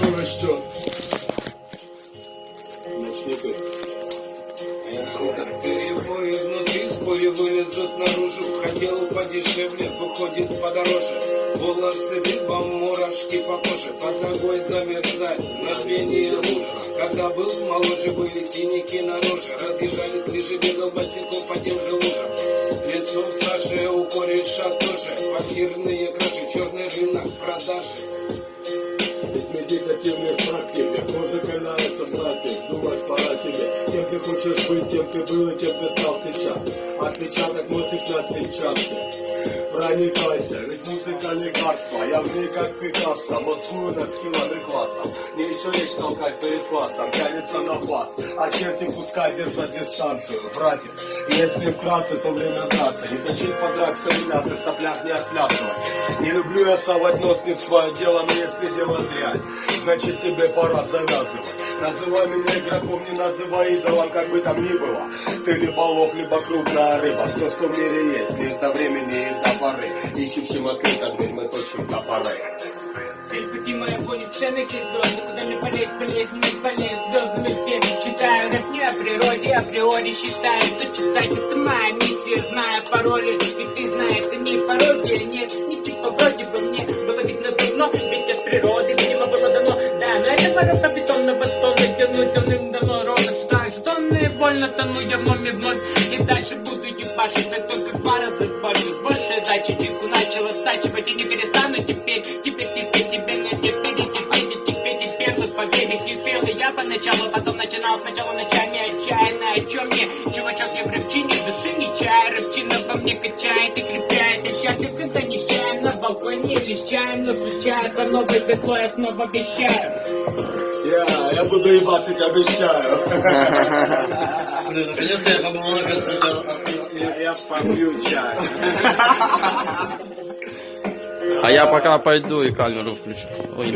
Ну что? Начни ты. Перебои внутри, вскоре вылезут наружу. Хотел подешевле, выходит подороже. Волосы дыбом, мурашки по коже. Под ногой на мгновение лужа. Когда был моложе, были синяки на роже. Разъезжались лыжи, бегал босиком по тем же лужам у кореша тоже Квартирные кражи, черный рынок, продажи Кем ты хочешь быть, кем ты был и кем ты стал сейчас. Отпечаток носишь на сетчатке. Проникайся, ведь музыка лекарство. Я в ней как Пикассо, мозгую над скиллами классом. Не еще речь толкать перед классом, тянется на пас А черти пускай держат дистанцию, братец. Если вкратце, то время драться. Не точить подраться и мясо, в соплях не отплясывать. Не люблю я совать нос не в свое дело, но если дело дрянь Значит тебе пора завязывать. Называй меня игроком, не называй идолом, как бы там ни было. Ты либо лох, либо крупная рыба. Все, что в мире есть, лишь до времени и до поры. Ищущим открыто дверь мы точим топоры Цель пути моего не ты звезды Куда мне полезть, полезть, не полезть. Звездами всеми читаю. Рэп не о природе Априори считаю, что читать это моя миссия. Зная пароли, ведь ты знаешь, это не пародия Нет, не типа вроде бы мне По бетонно батону Тянуть давным-давно ровно сюда Жетонные больно тону я вновь и вновь И дальше буду ебашить, так только в два раза больше С большей дачи чайку начала стачивать И не перестану теперь, теперь, теперь, теперь, но теперь, и теперь, и теперь, теперь Вот поверь, не пел и я поначалу Потом начинал сначала ночами отчаянно О чем мне, чувачок, я в рэпчине Души не чаю, рэпчина во мне качает и крепляет балконе Или с чаем, но включая по новой светло Я снова обещаю Я, я буду ебашить, обещаю Блин, наконец-то я побывал на концерте. Я, я попью чай А я пока пойду и камеру включу. Ой,